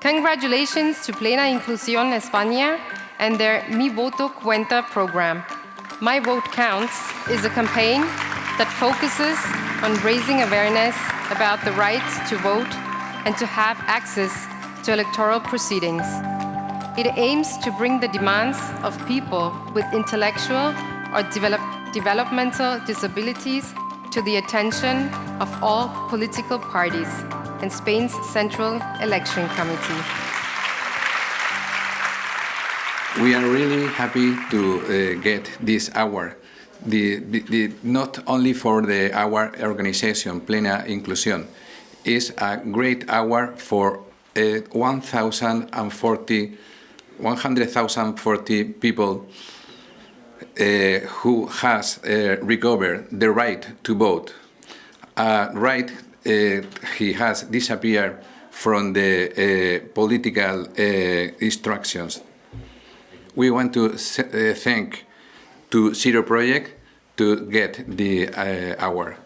Congratulations to Plena Inclusión España and their Mi Voto Cuenta program. My Vote Counts is a campaign that focuses on raising awareness about the right to vote and to have access to electoral proceedings. It aims to bring the demands of people with intellectual or develop developmental disabilities to the attention of all political parties and Spain's Central Election Committee. We are really happy to uh, get this award. The, the, the, not only for the our organization, Plena Inclusión, is a great award for uh, 1,040 100,040 people uh, who has uh, recovered the right to vote. A right he has disappeared from the uh, political uh, instructions. We want to uh, thank to Zero Project to get the award.